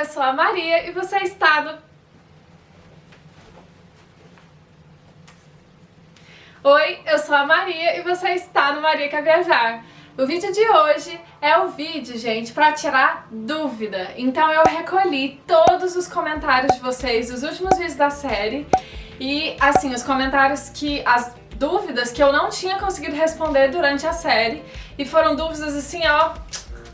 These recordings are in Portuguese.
eu sou a Maria e você está no... Oi, eu sou a Maria e você está no Maria Quer Viajar. O vídeo de hoje é o vídeo, gente, para tirar dúvida. Então eu recolhi todos os comentários de vocês dos últimos vídeos da série e, assim, os comentários que... as dúvidas que eu não tinha conseguido responder durante a série e foram dúvidas, assim, ó,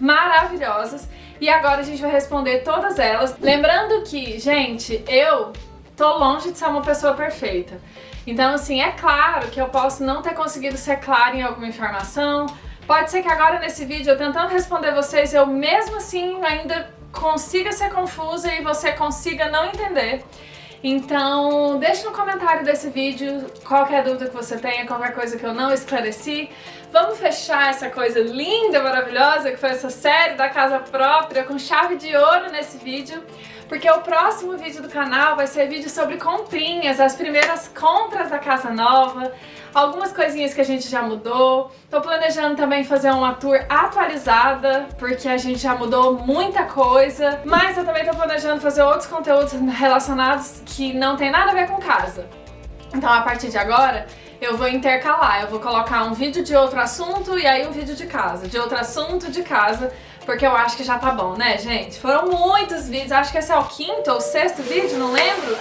maravilhosas e agora a gente vai responder todas elas. Lembrando que, gente, eu tô longe de ser uma pessoa perfeita. Então, assim, é claro que eu posso não ter conseguido ser clara em alguma informação. Pode ser que agora nesse vídeo, eu tentando responder vocês, eu mesmo assim ainda consiga ser confusa e você consiga não entender. Então, deixe no comentário desse vídeo qualquer dúvida que você tenha, qualquer coisa que eu não esclareci. Vamos fechar essa coisa linda, maravilhosa, que foi essa série da casa própria, com chave de ouro nesse vídeo porque o próximo vídeo do canal vai ser vídeo sobre comprinhas, as primeiras compras da casa nova, algumas coisinhas que a gente já mudou. Tô planejando também fazer uma tour atualizada, porque a gente já mudou muita coisa, mas eu também tô planejando fazer outros conteúdos relacionados que não tem nada a ver com casa. Então a partir de agora eu vou intercalar, eu vou colocar um vídeo de outro assunto e aí um vídeo de casa, de outro assunto de casa, porque eu acho que já tá bom, né, gente? Foram muitos vídeos, acho que esse é o quinto ou sexto vídeo, não lembro.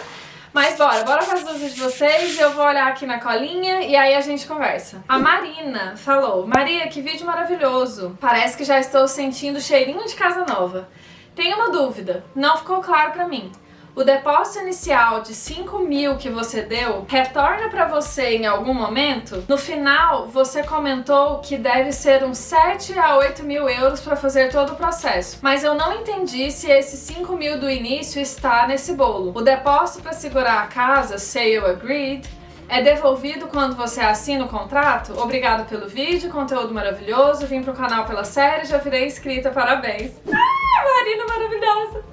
Mas bora, bora para as dúvidas de vocês, eu vou olhar aqui na colinha e aí a gente conversa. A Marina falou, Maria, que vídeo maravilhoso. Parece que já estou sentindo cheirinho de casa nova. Tenho uma dúvida, não ficou claro pra mim. O depósito inicial de 5 mil que você deu retorna para você em algum momento? No final, você comentou que deve ser uns 7 a 8 mil euros para fazer todo o processo, mas eu não entendi se esses 5 mil do início está nesse bolo. O depósito para segurar a casa, sale agreed, é devolvido quando você assina o contrato? Obrigado pelo vídeo, conteúdo maravilhoso, vim pro canal pela série, já virei inscrita, parabéns! Ah, Marina maravilhosa!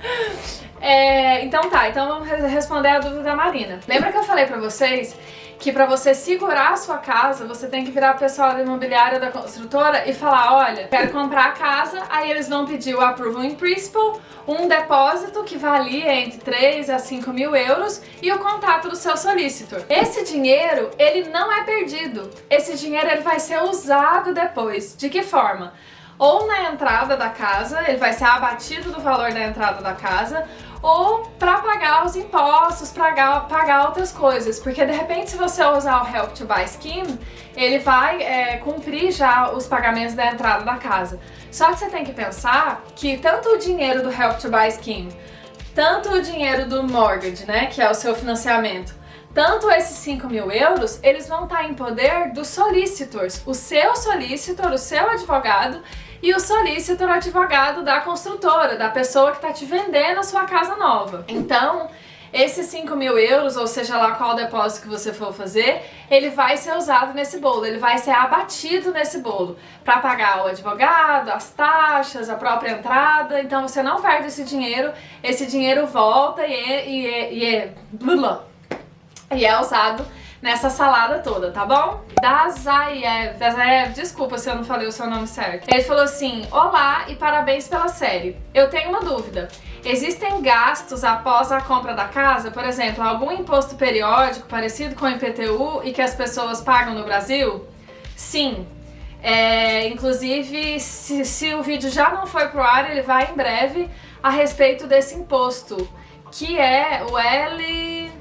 É, então tá, então vamos responder a dúvida da Marina. Lembra que eu falei pra vocês que pra você segurar a sua casa, você tem que virar o pessoal da imobiliária da construtora e falar, olha, quero comprar a casa, aí eles vão pedir o approval in principle, um depósito que valia entre 3 a 5 mil euros e o contato do seu solicitor. Esse dinheiro, ele não é perdido. Esse dinheiro ele vai ser usado depois. De que forma? Ou na entrada da casa, ele vai ser abatido do valor da entrada da casa, ou para pagar os impostos, pagar, pagar outras coisas. Porque de repente se você usar o Help to Buy Scheme, ele vai é, cumprir já os pagamentos da entrada da casa. Só que você tem que pensar que tanto o dinheiro do Help to Buy Scheme, tanto o dinheiro do mortgage, né, que é o seu financiamento, tanto esses 5 mil euros, eles vão estar em poder dos solicitors. O seu solicitor, o seu advogado, e o solicitor advogado da construtora, da pessoa que está te vendendo a sua casa nova. Então, esses 5 mil euros, ou seja lá qual depósito que você for fazer, ele vai ser usado nesse bolo, ele vai ser abatido nesse bolo para pagar o advogado, as taxas, a própria entrada, então você não perde esse dinheiro, esse dinheiro volta e é, e é, e é, e é usado nessa salada toda, tá bom? Dazaev, Dazaev, desculpa se eu não falei o seu nome certo. Ele falou assim, olá e parabéns pela série. Eu tenho uma dúvida. Existem gastos após a compra da casa? Por exemplo, algum imposto periódico parecido com o IPTU e que as pessoas pagam no Brasil? Sim. É, inclusive, se, se o vídeo já não foi pro ar, ele vai em breve a respeito desse imposto, que é o L...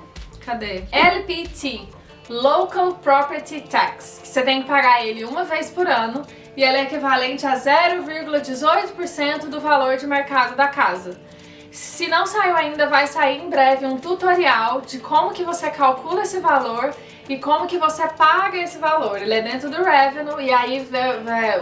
Cadê? LPT, Local Property Tax, que você tem que pagar ele uma vez por ano e ele é equivalente a 0,18% do valor de mercado da casa. Se não saiu ainda, vai sair em breve um tutorial de como que você calcula esse valor e como que você paga esse valor. Ele é dentro do Revenue e aí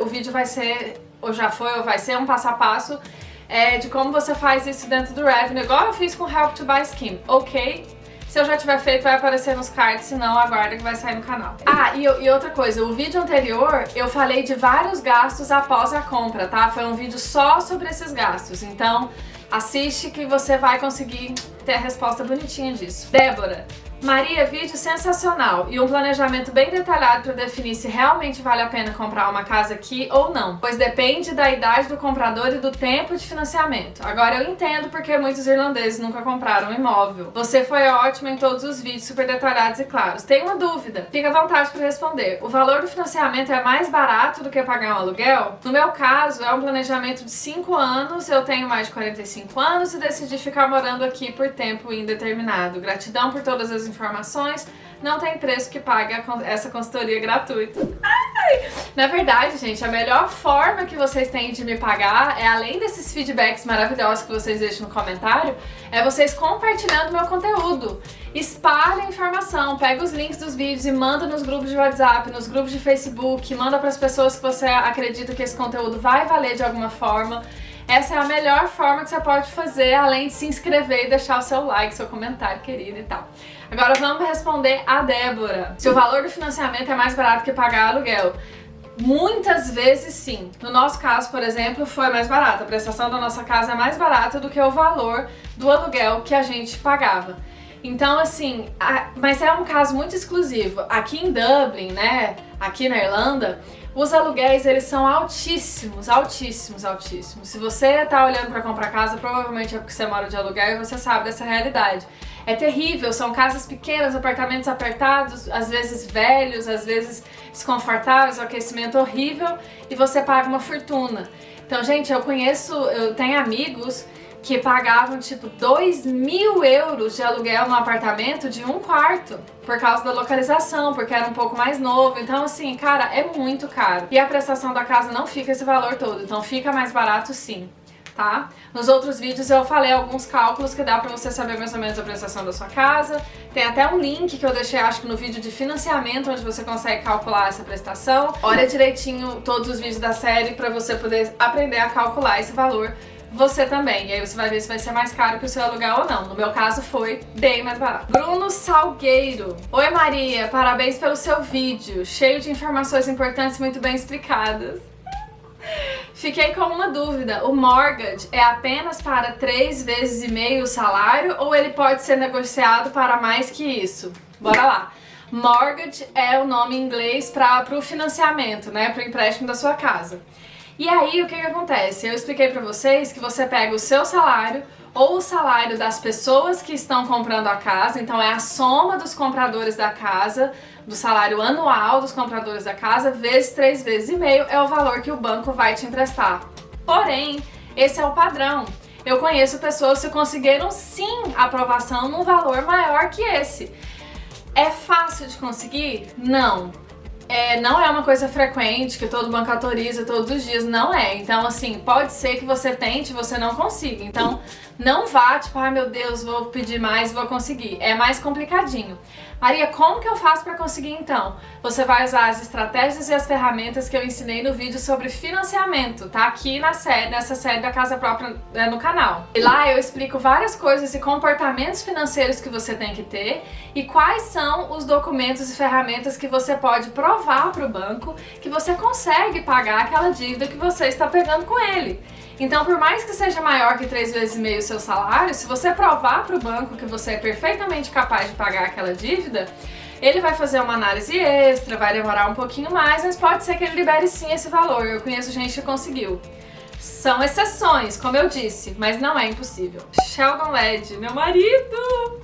o vídeo vai ser, ou já foi, ou vai ser um passo a passo é, de como você faz isso dentro do Revenue, igual eu fiz com o Help to Buy Scheme, ok? Se eu já tiver feito, vai aparecer nos cards, senão aguarda que vai sair no canal. Ah, e, e, outra coisa, o vídeo anterior eu falei de vários gastos após a compra, tá? Foi um vídeo só sobre esses gastos, então assiste que você vai conseguir ter a resposta bonitinha disso. Débora, Maria, vídeo sensacional e um planejamento bem detalhado para definir se realmente vale a pena comprar uma casa aqui ou não, pois depende da idade do comprador e do tempo de financiamento. Agora eu entendo porque muitos irlandeses nunca compraram um imóvel. Você foi ótimo em todos os vídeos super detalhados e claros. Tem uma dúvida? Fica à vontade para responder. O valor do financiamento é mais barato do que pagar um aluguel? No meu caso, é um planejamento de 5 anos, eu tenho mais de 45 anos e decidi ficar morando aqui por tempo indeterminado. Gratidão por todas as informações, não tem preço que pague essa consultoria gratuita. Ai! Na verdade, gente, a melhor forma que vocês têm de me pagar é, além desses feedbacks maravilhosos que vocês deixam no comentário, é vocês compartilhando meu conteúdo. Espalhe a informação, pega os links dos vídeos e manda nos grupos de WhatsApp, nos grupos de Facebook, manda para as pessoas que você acredita que esse conteúdo vai valer de alguma forma. Essa é a melhor forma que você pode fazer, além de se inscrever e deixar o seu like, seu comentário querido e tal. Agora vamos responder a Débora. Se o valor do financiamento é mais barato que pagar aluguel. Muitas vezes sim. No nosso caso, por exemplo, foi mais barato. A prestação da nossa casa é mais barata do que o valor do aluguel que a gente pagava. Então, assim, a, mas é um caso muito exclusivo. Aqui em Dublin, né, aqui na Irlanda, os aluguéis, eles são altíssimos, altíssimos, altíssimos. Se você tá olhando para comprar casa, provavelmente é porque você mora de aluguel e você sabe dessa realidade. É terrível, são casas pequenas, apartamentos apertados, às vezes velhos, às vezes desconfortáveis, o aquecimento horrível e você paga uma fortuna. Então, gente, eu conheço, eu tenho amigos que pagavam tipo 2 mil euros de aluguel no apartamento de um quarto por causa da localização, porque era um pouco mais novo. Então, assim, cara, é muito caro. E a prestação da casa não fica esse valor todo, então fica mais barato sim. Tá? Nos outros vídeos eu falei alguns cálculos que dá pra você saber mais ou menos a prestação da sua casa. Tem até um link que eu deixei, acho que no vídeo de financiamento, onde você consegue calcular essa prestação. Olha direitinho todos os vídeos da série pra você poder aprender a calcular esse valor você também. E aí você vai ver se vai ser mais caro que o seu aluguel ou não. No meu caso foi bem mais barato. Bruno Salgueiro. Oi Maria, parabéns pelo seu vídeo. Cheio de informações importantes muito bem explicadas. Fiquei com uma dúvida, o mortgage é apenas para três vezes e meio o salário ou ele pode ser negociado para mais que isso? Bora lá. Mortgage é o nome em inglês para o financiamento, né, para o empréstimo da sua casa. E aí, o que que acontece? Eu expliquei pra vocês que você pega o seu salário ou o salário das pessoas que estão comprando a casa, então é a soma dos compradores da casa, do salário anual dos compradores da casa, vezes três vezes e meio é o valor que o banco vai te emprestar. Porém, esse é o padrão. Eu conheço pessoas que conseguiram sim aprovação num valor maior que esse. É fácil de conseguir? Não é, não é uma coisa frequente que todo banco autoriza todos os dias, não é. Então, assim, pode ser que você tente e você não consiga. Então, não vá, tipo, ai ah, meu Deus, vou pedir mais, vou conseguir. É mais complicadinho. Maria, como que eu faço para conseguir então? Você vai usar as estratégias e as ferramentas que eu ensinei no vídeo sobre financiamento, tá? Aqui na série, nessa série da Casa Própria é, no canal. E lá eu explico várias coisas e comportamentos financeiros que você tem que ter e quais são os documentos e ferramentas que você pode provar para o banco que você consegue pagar aquela dívida que você está pegando com ele. Então, por mais que seja maior que três vezes e meio o seu salário, se você provar para o banco que você é perfeitamente capaz de pagar aquela dívida, ele vai fazer uma análise extra, vai demorar um pouquinho mais, mas pode ser que ele libere sim esse valor. Eu conheço gente que conseguiu. São exceções, como eu disse, mas não é impossível. Sheldon Led, meu marido!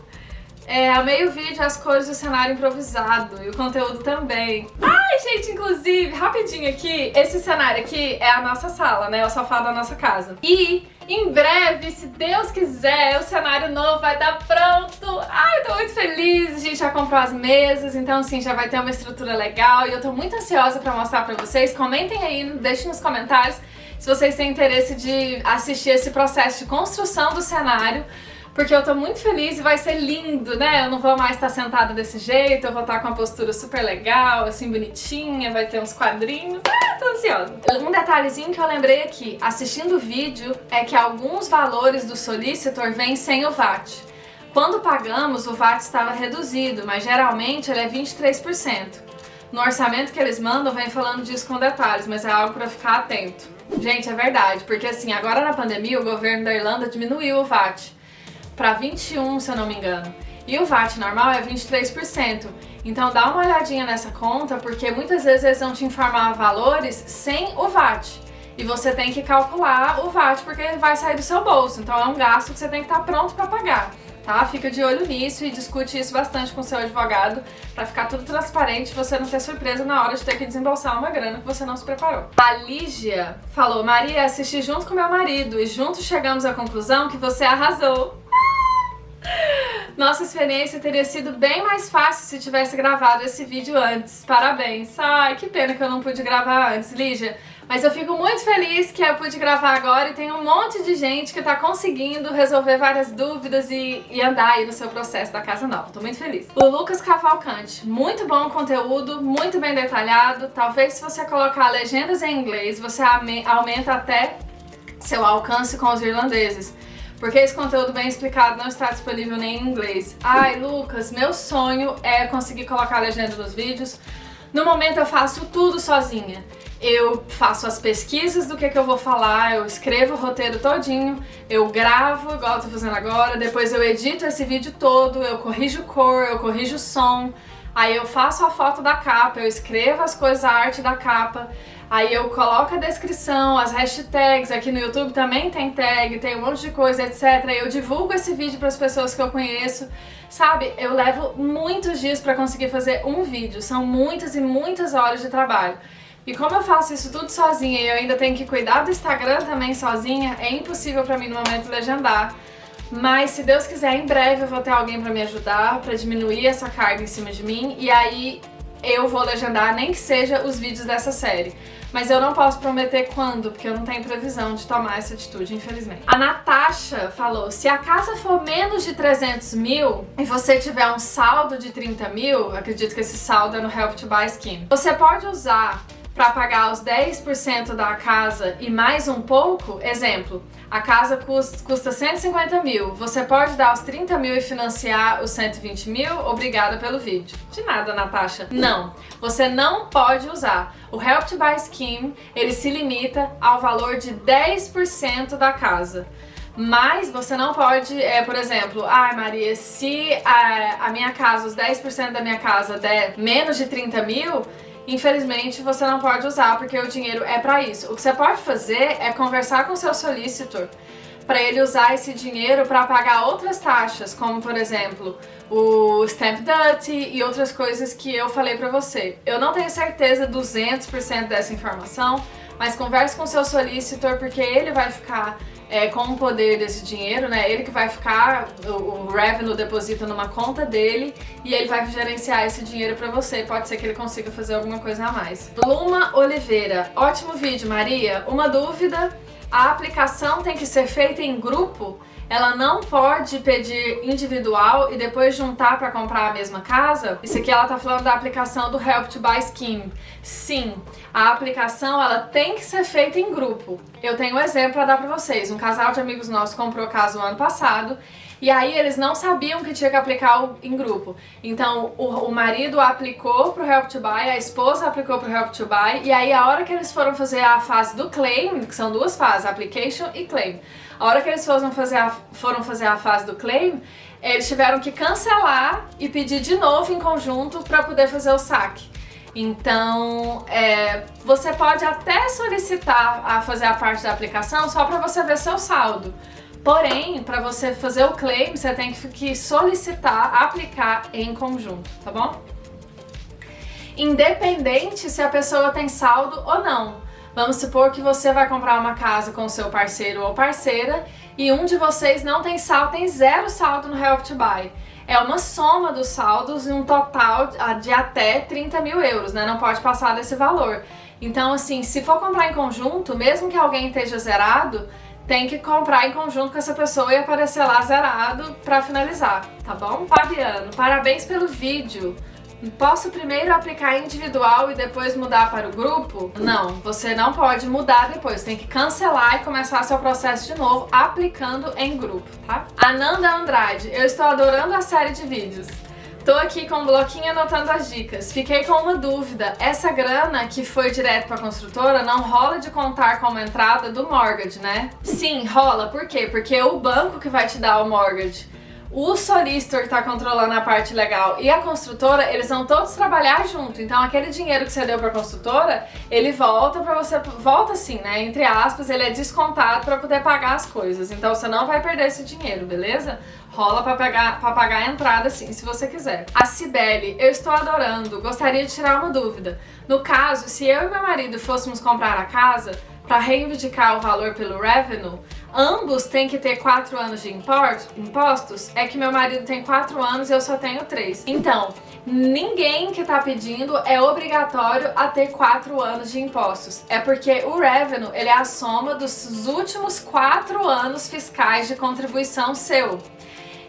É, amei o vídeo, as cores do cenário improvisado e o conteúdo também. Ai, gente, inclusive, rapidinho aqui, esse cenário aqui é a nossa sala, né? É o sofá da nossa casa. E em breve, se Deus quiser, o cenário novo vai estar pronto. Ai, tô muito feliz, a gente já comprou as mesas, então assim, já vai ter uma estrutura legal e eu tô muito ansiosa pra mostrar pra vocês. Comentem aí, deixem nos comentários se vocês têm interesse de assistir esse processo de construção do cenário porque eu tô muito feliz e vai ser lindo, né? Eu não vou mais estar sentada desse jeito, eu vou estar com uma postura super legal, assim, bonitinha, vai ter uns quadrinhos. Ah, tô ansiosa. Um detalhezinho que eu lembrei aqui, assistindo o vídeo, é que alguns valores do solicitor vêm sem o VAT. Quando pagamos, o VAT estava reduzido, mas geralmente ele é 23%. No orçamento que eles mandam, vem falando disso com detalhes, mas é algo para ficar atento. Gente, é verdade, porque assim, agora na pandemia o governo da Irlanda diminuiu o VAT para 21, se eu não me engano. E o VAT normal é 23%. Então dá uma olhadinha nessa conta, porque muitas vezes eles vão te informar valores sem o VAT. E você tem que calcular o VAT porque vai sair do seu bolso. Então é um gasto que você tem que estar pronto para pagar tá? Fica de olho nisso e discute isso bastante com seu advogado para ficar tudo transparente e você não ter surpresa na hora de ter que desembolsar uma grana que você não se preparou. A Lígia falou, Maria, assisti junto com meu marido e juntos chegamos à conclusão que você arrasou. Nossa experiência teria sido bem mais fácil se tivesse gravado esse vídeo antes. Parabéns. Ai, que pena que eu não pude gravar antes, Lígia. Mas eu fico muito feliz que eu pude gravar agora e tem um monte de gente que tá conseguindo resolver várias dúvidas e, e andar aí no seu processo da casa nova. Tô muito feliz. O Lucas Cavalcante, muito bom conteúdo, muito bem detalhado. Talvez se você colocar legendas em inglês, você aumenta até seu alcance com os irlandeses. Porque esse conteúdo bem explicado não está disponível nem em inglês. Ai, Lucas, meu sonho é conseguir colocar legenda nos vídeos. No momento eu faço tudo sozinha eu faço as pesquisas do que, que eu vou falar, eu escrevo o roteiro todinho, eu gravo, igual eu tô fazendo agora, depois eu edito esse vídeo todo, eu corrijo cor, eu corrijo som, aí eu faço a foto da capa, eu escrevo as coisas, a arte da capa, aí eu coloco a descrição, as hashtags, aqui no YouTube também tem tag, tem um monte de coisa, etc. Eu divulgo esse vídeo para as pessoas que eu conheço, sabe? Eu levo muitos dias para conseguir fazer um vídeo, são muitas e muitas horas de trabalho. E como eu faço isso tudo sozinha e eu ainda tenho que cuidar do Instagram também sozinha, é impossível pra mim no momento legendar. Mas se Deus quiser, em breve eu vou ter alguém pra me ajudar, pra diminuir essa carga em cima de mim, e aí eu vou legendar nem que seja os vídeos dessa série. Mas eu não posso prometer quando, porque eu não tenho previsão de tomar essa atitude, infelizmente. A Natasha falou, se a casa for menos de 300 mil e você tiver um saldo de 30 mil, acredito que esse saldo é no Help to Buy Scheme, você pode usar para pagar os 10% da casa e mais um pouco, exemplo, a casa custa, custa 150 mil, você pode dar os 30 mil e financiar os 120 mil? Obrigada pelo vídeo. De nada, Natasha. Não, você não pode usar. O Help to Buy Scheme, ele se limita ao valor de 10% da casa. Mas você não pode, é, por exemplo, ai ah, Maria, se a, a minha casa, os 10% da minha casa der menos de 30 mil, infelizmente você não pode usar porque o dinheiro é para isso. O que você pode fazer é conversar com seu solicitor para ele usar esse dinheiro para pagar outras taxas, como por exemplo o stamp duty e outras coisas que eu falei para você. Eu não tenho certeza 200% dessa informação, mas converse com seu solicitor porque ele vai ficar é, com o poder desse dinheiro, né? Ele que vai ficar, o, o revenue deposita numa conta dele e ele vai gerenciar esse dinheiro pra você. Pode ser que ele consiga fazer alguma coisa a mais. Luma Oliveira, ótimo vídeo, Maria. Uma dúvida, a aplicação tem que ser feita em grupo? ela não pode pedir individual e depois juntar para comprar a mesma casa? Isso aqui ela tá falando da aplicação do Help to Buy Scheme. Sim, a aplicação ela tem que ser feita em grupo. Eu tenho um exemplo para dar para vocês. Um casal de amigos nossos comprou casa no ano passado e aí eles não sabiam que tinha que aplicar em grupo. Então o, o marido aplicou pro Help to Buy, a esposa aplicou pro Help to Buy e aí a hora que eles foram fazer a fase do claim, que são duas fases, application e claim. A hora que eles foram fazer a, foram fazer a fase do claim, eles tiveram que cancelar e pedir de novo em conjunto para poder fazer o saque. Então, é, você pode até solicitar a fazer a parte da aplicação só para você ver seu saldo. Porém, para você fazer o claim, você tem que solicitar, aplicar em conjunto, tá bom? Independente se a pessoa tem saldo ou não. Vamos supor que você vai comprar uma casa com seu parceiro ou parceira e um de vocês não tem saldo, tem zero saldo no Help to Buy. É uma soma dos saldos e um total de até 30 mil euros, né? Não pode passar desse valor. Então, assim, se for comprar em conjunto, mesmo que alguém esteja zerado, tem que comprar em conjunto com essa pessoa e aparecer lá zerado para finalizar, tá bom? Fabiano, parabéns pelo vídeo. Posso primeiro aplicar individual e depois mudar para o grupo? Não, você não pode mudar depois, tem que cancelar e começar seu processo de novo aplicando em grupo, tá? Ananda Andrade, eu estou adorando a série de vídeos. Tô aqui com um bloquinho anotando as dicas. Fiquei com uma dúvida. Essa grana que foi direto pra construtora não rola de contar como entrada do mortgage, né? Sim, rola. Por quê? Porque é o banco que vai te dar o mortgage. o solicitor que tá controlando a parte legal e a construtora, eles vão todos trabalhar junto. Então aquele dinheiro que você deu pra construtora, ele volta pra você, volta assim, né, entre aspas, ele é descontado pra poder pagar as coisas. Então você não vai perder esse dinheiro, beleza? Rola pra pagar, pra pagar a entrada sim, se você quiser. A Cibele, eu estou adorando, gostaria de tirar uma dúvida. No caso, se eu e meu marido fôssemos comprar a casa, para reivindicar o valor pelo revenue, ambos têm que ter 4 anos de impostos, é que meu marido tem 4 anos e eu só tenho 3. Então, ninguém que tá pedindo é obrigatório a ter 4 anos de impostos. É porque o revenue, ele é a soma dos últimos 4 anos fiscais de contribuição seu.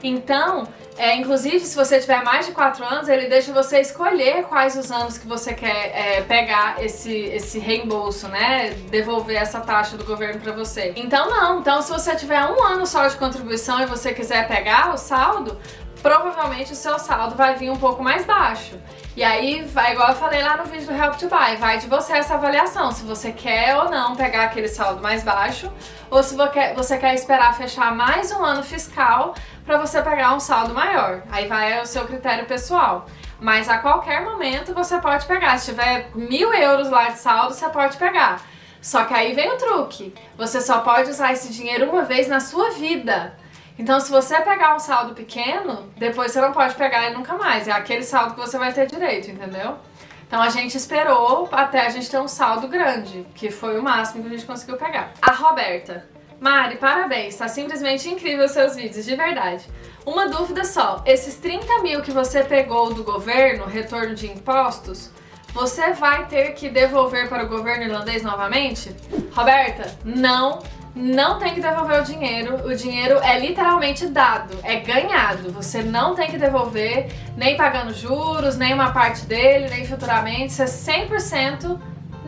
Então, é, inclusive, se você tiver mais de 4 anos, ele deixa você escolher quais os anos que você quer é, pegar esse, esse reembolso, né? Devolver essa taxa do governo pra você. Então não, então se você tiver um ano só de contribuição e você quiser pegar o saldo, provavelmente o seu saldo vai vir um pouco mais baixo. E aí, vai, igual eu falei lá no vídeo do Help to Buy, vai de você essa avaliação, se você quer ou não pegar aquele saldo mais baixo, ou se você quer esperar fechar mais um ano fiscal para você pegar um saldo maior. Aí vai o seu critério pessoal. Mas a qualquer momento você pode pegar. Se tiver mil euros lá de saldo, você pode pegar. Só que aí vem o truque. Você só pode usar esse dinheiro uma vez na sua vida. Então, se você pegar um saldo pequeno, depois você não pode pegar ele nunca mais. É aquele saldo que você vai ter direito, entendeu? Então a gente esperou até a gente ter um saldo grande, que foi o máximo que a gente conseguiu pegar. A Roberta. Mari, parabéns, tá simplesmente incrível os seus vídeos, de verdade. Uma dúvida só, esses 30 mil que você pegou do governo, retorno de impostos, você vai ter que devolver para o governo irlandês novamente? Roberta, não não tem que devolver o dinheiro, o dinheiro é literalmente dado, é ganhado. Você não tem que devolver, nem pagando juros, nem uma parte dele, nem futuramente, você 100%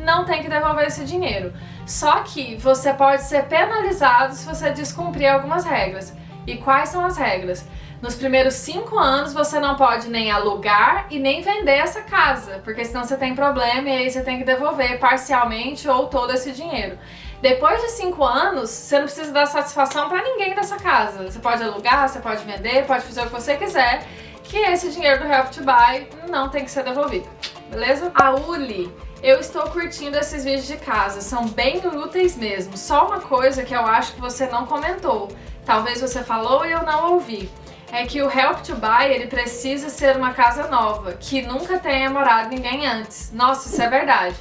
não tem que devolver esse dinheiro. Só que você pode ser penalizado se você descumprir algumas regras. E quais são as regras? Nos primeiros cinco anos você não pode nem alugar e nem vender essa casa, porque senão você tem problema e aí você tem que devolver parcialmente ou todo esse dinheiro. Depois de cinco anos, você não precisa dar satisfação para ninguém dessa casa. Você pode alugar, você pode vender, pode fazer o que você quiser, que esse dinheiro do Help to Buy não tem que ser devolvido, beleza? A Uli, eu estou curtindo esses vídeos de casa, são bem úteis mesmo. Só uma coisa que eu acho que você não comentou, talvez você falou e eu não ouvi é que o Help to Buy ele precisa ser uma casa nova, que nunca tenha morado ninguém antes. Nossa, isso é verdade.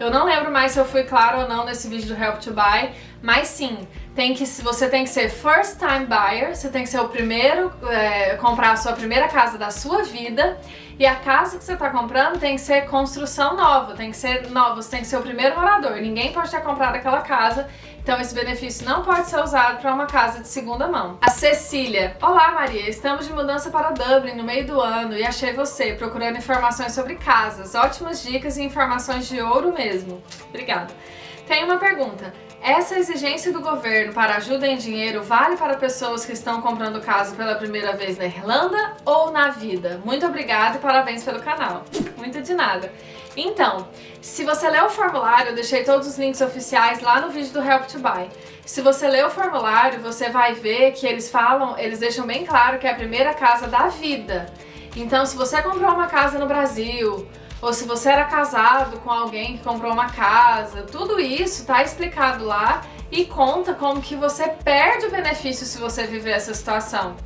Eu não lembro mais se eu fui claro ou não nesse vídeo do Help to Buy, mas sim, tem que, você tem que ser first time buyer, você tem que ser o primeiro, é, comprar a sua primeira casa da sua vida e a casa que você está comprando tem que ser construção nova, tem que ser nova, você tem que ser o primeiro morador, ninguém pode ter comprado aquela casa, então esse benefício não pode ser usado para uma casa de segunda mão. A Cecília, Olá Maria, estamos de mudança para Dublin no meio do ano e achei você procurando informações sobre casas, ótimas dicas e informações de ouro mesmo. Obrigada. Tem uma pergunta. Essa exigência do governo para ajuda em dinheiro vale para pessoas que estão comprando casa pela primeira vez na Irlanda ou na vida? Muito obrigada e parabéns pelo canal. Muito de nada. Então, se você ler o formulário, eu deixei todos os links oficiais lá no vídeo do Help to Buy. Se você ler o formulário, você vai ver que eles falam, eles deixam bem claro que é a primeira casa da vida. Então, se você comprou uma casa no Brasil, ou se você era casado com alguém que comprou uma casa, tudo isso tá explicado lá e conta como que você perde o benefício se você viver essa situação.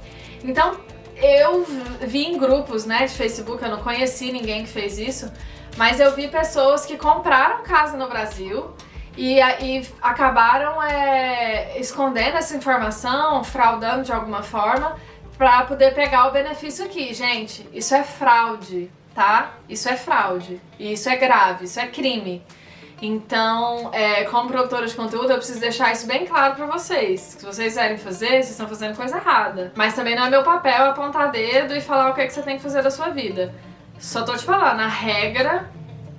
Então, eu vi em grupos né, de Facebook, eu não conheci ninguém que fez isso, mas eu vi pessoas que compraram casa no Brasil e, e acabaram é, escondendo essa informação, fraudando de alguma forma, para poder pegar o benefício aqui. Gente, isso é fraude tá? Isso é fraude, e isso é grave, isso é crime. Então, é, como produtora de conteúdo, eu preciso deixar isso bem claro pra vocês. Se vocês quiserem fazer, vocês estão fazendo coisa errada. Mas também não é meu papel apontar dedo e falar o que, é que você tem que fazer da sua vida. Só tô te falando, a regra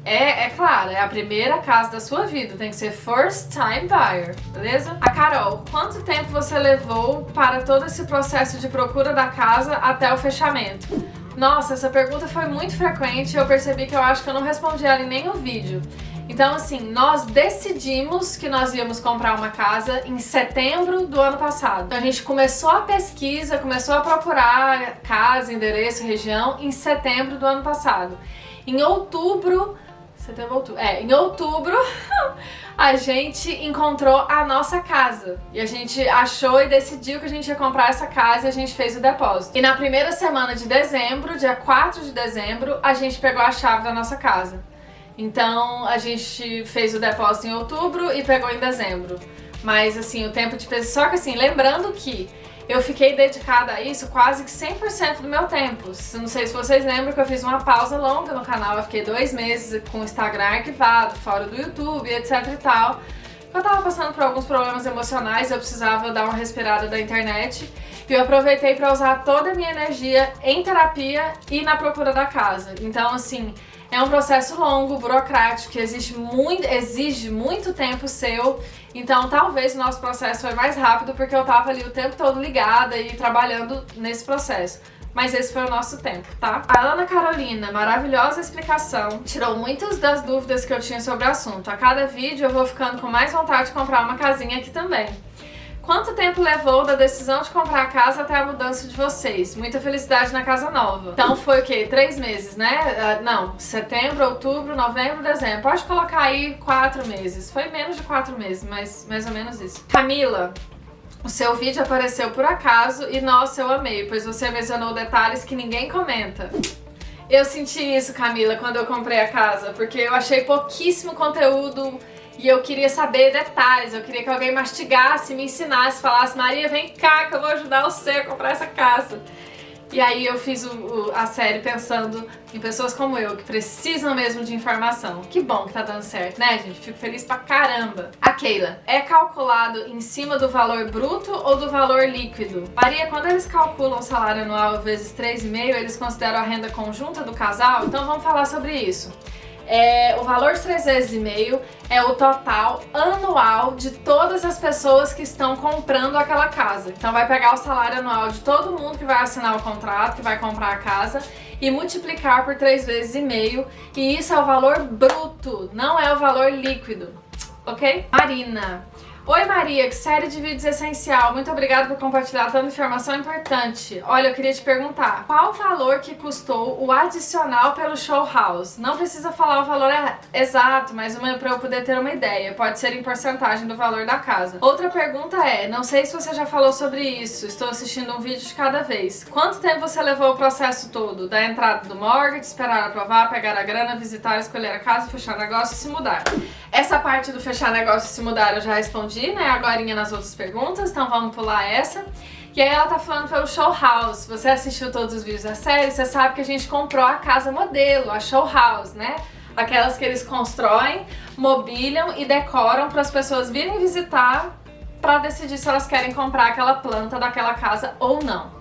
é, é claro, é a primeira casa da sua vida, tem que ser first time buyer, beleza? A Carol, quanto tempo você levou para todo esse processo de procura da casa até o fechamento? Nossa, essa pergunta foi muito frequente e eu percebi que eu acho que eu não respondi ela em nenhum vídeo. Então, assim, nós decidimos que nós íamos comprar uma casa em setembro do ano passado. Então, a gente começou a pesquisa, começou a procurar casa, endereço, região em setembro do ano passado. Em outubro, setembro, outubro, é, em outubro a gente encontrou a nossa casa. E a gente achou e decidiu que a gente ia comprar essa casa e a gente fez o depósito. E na primeira semana de dezembro, dia 4 de dezembro, a gente pegou a chave da nossa casa. Então a gente fez o depósito em outubro e pegou em dezembro. Mas assim, o tempo de pesquisa. Só que assim, lembrando que eu fiquei dedicada a isso quase que 100% do meu tempo. Não sei se vocês lembram que eu fiz uma pausa longa no canal, eu fiquei dois meses com o Instagram arquivado, fora do YouTube, etc e tal. Eu tava passando por alguns problemas emocionais, eu precisava dar uma respirada da internet e eu aproveitei para usar toda a minha energia em terapia e na procura da casa. Então, assim, é um processo longo, burocrático, que exige muito, exige muito tempo seu. Então, talvez o nosso processo foi mais rápido porque eu tava ali o tempo todo ligada e trabalhando nesse processo. Mas esse foi o nosso tempo, tá? A Ana Carolina, maravilhosa explicação, tirou muitas das dúvidas que eu tinha sobre o assunto. A cada vídeo eu vou ficando com mais vontade de comprar uma casinha aqui também. Quanto tempo levou da decisão de comprar a casa até a mudança de vocês? Muita felicidade na casa nova. Então foi o quê? Três meses, né? Uh, não, setembro, outubro, novembro, dezembro. Pode colocar aí quatro meses. Foi menos de quatro meses, mas mais ou menos isso. Camila, o seu vídeo apareceu por acaso e nossa, eu amei, pois você mencionou detalhes que ninguém comenta. Eu senti isso, Camila, quando eu comprei a casa, porque eu achei pouquíssimo conteúdo e eu queria saber detalhes, eu queria que alguém mastigasse, me ensinasse, falasse Maria, vem cá que eu vou ajudar você a comprar essa casa. E aí eu fiz o, o, a série pensando em pessoas como eu, que precisam mesmo de informação. Que bom que tá dando certo, né, gente? Fico feliz pra caramba. A Keila, é calculado em cima do valor bruto ou do valor líquido? Maria, quando eles calculam o salário anual vezes 3,5, eles consideram a renda conjunta do casal? Então vamos falar sobre isso é, o valor de 3 vezes e meio é o total anual de todas as pessoas que estão comprando aquela casa. Então vai pegar o salário anual de todo mundo que vai assinar o contrato, que vai comprar a casa e multiplicar por 3 vezes e meio e isso é o valor bruto, não é o valor líquido, ok? Marina, Oi Maria, que série de vídeos essencial. Muito obrigada por compartilhar tanta informação importante. Olha, eu queria te perguntar, qual o valor que custou o adicional pelo show house? Não precisa falar o valor exato, mas uma para eu poder ter uma ideia. Pode ser em porcentagem do valor da casa. Outra pergunta é, não sei se você já falou sobre isso, estou assistindo um vídeo de cada vez. Quanto tempo você levou o processo todo? Da entrada do mortgage, esperar aprovar, pegar a grana, visitar, escolher a casa, fechar negócio e se mudar? Essa parte do fechar negócio e se mudar eu já respondi, né, agora nas outras perguntas, então vamos pular essa. E aí ela tá falando pelo Show House. Você assistiu todos os vídeos da série, você sabe que a gente comprou a casa modelo, a Show House, né? Aquelas que eles constroem, mobiliam e decoram para as pessoas virem visitar para decidir se elas querem comprar aquela planta daquela casa ou não.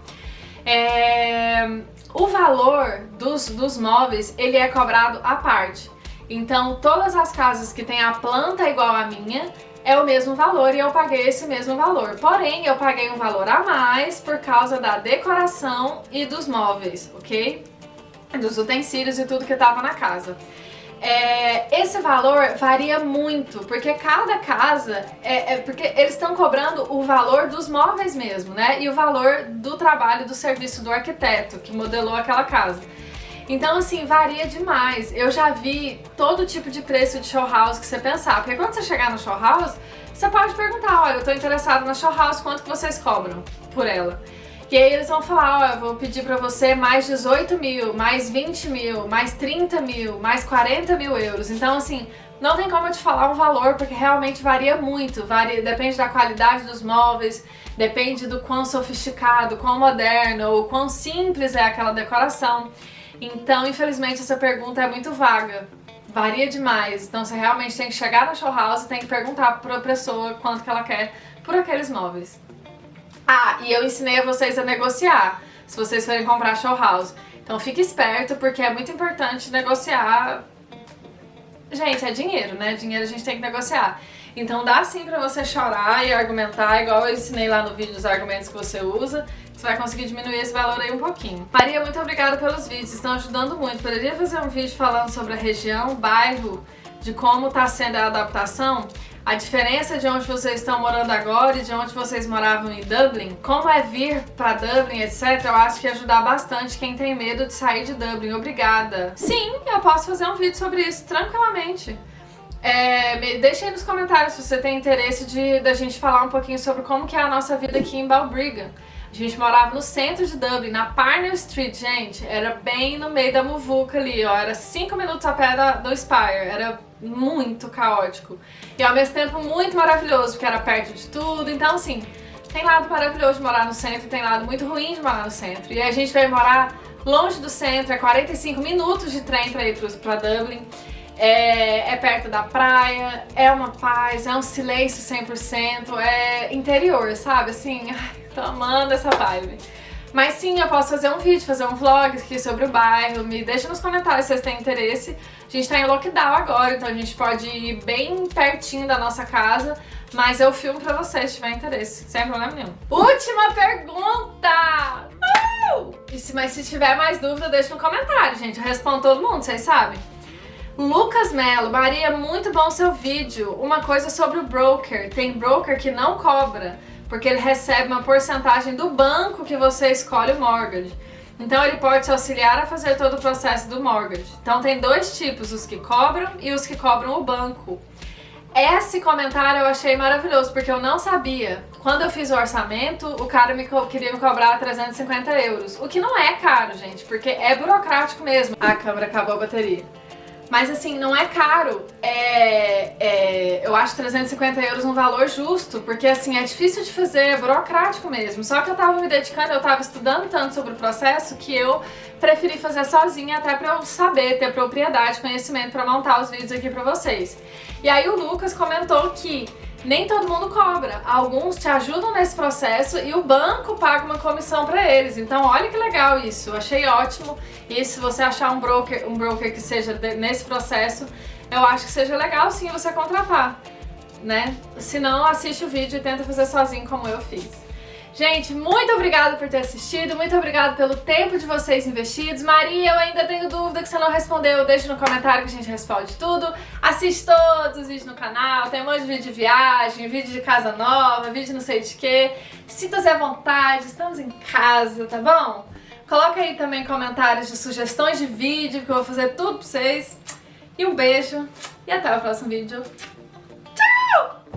É... O valor dos, dos móveis, ele é cobrado à parte. Então, todas as casas que têm a planta igual à minha, é o mesmo valor e eu paguei esse mesmo valor. Porém, eu paguei um valor a mais por causa da decoração e dos móveis, ok? Dos utensílios e tudo que estava na casa. É, esse valor varia muito, porque cada casa, é, é porque eles estão cobrando o valor dos móveis mesmo, né? E o valor do trabalho do serviço do arquiteto que modelou aquela casa. Então, assim, varia demais. Eu já vi todo tipo de preço de show house que você pensar. Porque quando você chegar no show house, você pode perguntar, olha, eu tô interessado na show house, quanto que vocês cobram por ela? E aí eles vão falar, ó, eu vou pedir pra você mais 18 mil, mais 20 mil, mais 30 mil, mais 40 mil euros. Então, assim, não tem como eu te falar um valor, porque realmente varia muito. Varia, depende da qualidade dos móveis, depende do quão sofisticado, quão moderno ou quão simples é aquela decoração. Então, infelizmente, essa pergunta é muito vaga. Varia demais. Então, você realmente tem que chegar na show house e tem que perguntar para a pessoa quanto que ela quer por aqueles móveis. Ah, e eu ensinei a vocês a negociar, se vocês forem comprar show house. Então, fique esperto, porque é muito importante negociar Gente, é dinheiro, né? Dinheiro a gente tem que negociar. Então dá sim pra você chorar e argumentar, igual eu ensinei lá no vídeo os argumentos que você usa. Você vai conseguir diminuir esse valor aí um pouquinho. Maria, muito obrigada pelos vídeos, estão ajudando muito. Poderia fazer um vídeo falando sobre a região, bairro de como tá sendo a adaptação, a diferença de onde vocês estão morando agora e de onde vocês moravam em Dublin, como é vir pra Dublin, etc, eu acho que ajudar bastante quem tem medo de sair de Dublin. Obrigada. Sim, eu posso fazer um vídeo sobre isso tranquilamente. É, me deixe aí nos comentários se você tem interesse de da gente falar um pouquinho sobre como que é a nossa vida aqui em Balbriggan. A gente morava no centro de Dublin, na Parnell Street, gente. Era bem no meio da muvuca ali, ó. Era cinco minutos a pé da, do Spire. Era muito caótico. E ao mesmo tempo muito maravilhoso, porque era perto de tudo. Então, assim, tem lado maravilhoso de morar no centro, tem lado muito ruim de morar no centro. E a gente veio morar longe do centro, é 45 minutos de trem pra ir pra Dublin. É, é, perto da praia, é uma paz, é um silêncio 100%, é interior, sabe? Assim, ai, tô amando essa vibe. Mas sim, eu posso fazer um vídeo, fazer um vlog aqui sobre o bairro, me deixa nos comentários se vocês têm interesse. A gente tá em lockdown agora, então a gente pode ir bem pertinho da nossa casa, mas eu filmo pra vocês se tiver interesse, sem problema nenhum. Última pergunta! Uh! E se, mas se tiver mais dúvida, deixa no comentário, gente. Eu respondo todo mundo, vocês sabem. Lucas Melo, Maria, muito bom seu vídeo. Uma coisa sobre o broker. Tem broker que não cobra porque ele recebe uma porcentagem do banco que você escolhe o mortgage. Então ele pode te auxiliar a fazer todo o processo do mortgage. Então tem dois tipos, os que cobram e os que cobram o banco. Esse comentário eu achei maravilhoso, porque eu não sabia. Quando eu fiz o orçamento, o cara me queria me cobrar 350 euros. O que não é caro, gente, porque é burocrático mesmo. A câmera acabou a bateria. Mas assim, não é caro. É, é, eu acho 350 euros um valor justo, porque assim, é difícil de fazer, é burocrático mesmo. Só que eu tava me dedicando, eu tava estudando tanto sobre o processo que eu preferi fazer sozinha até pra eu saber, ter propriedade, conhecimento pra montar os vídeos aqui pra vocês. E aí o Lucas comentou que nem todo mundo cobra. Alguns te ajudam nesse processo e o banco paga uma comissão para eles. Então olha que legal isso, eu achei ótimo. E se você achar um broker, um broker que seja nesse processo, eu acho que seja legal sim você contratar, né? Se não, assiste o vídeo e tenta fazer sozinho como eu fiz. Gente, muito obrigada por ter assistido, muito obrigada pelo tempo de vocês investidos. Maria, eu ainda tenho dúvida que você não respondeu, deixa no comentário que a gente responde tudo. Assiste todos os vídeos no canal, tem um monte de vídeo de viagem, vídeo de casa nova, vídeo não sei de quê. Sinta-se à vontade, estamos em casa, tá bom? Coloca aí também comentários de sugestões de vídeo, que eu vou fazer tudo pra vocês. E um beijo, e até o próximo vídeo. Tchau!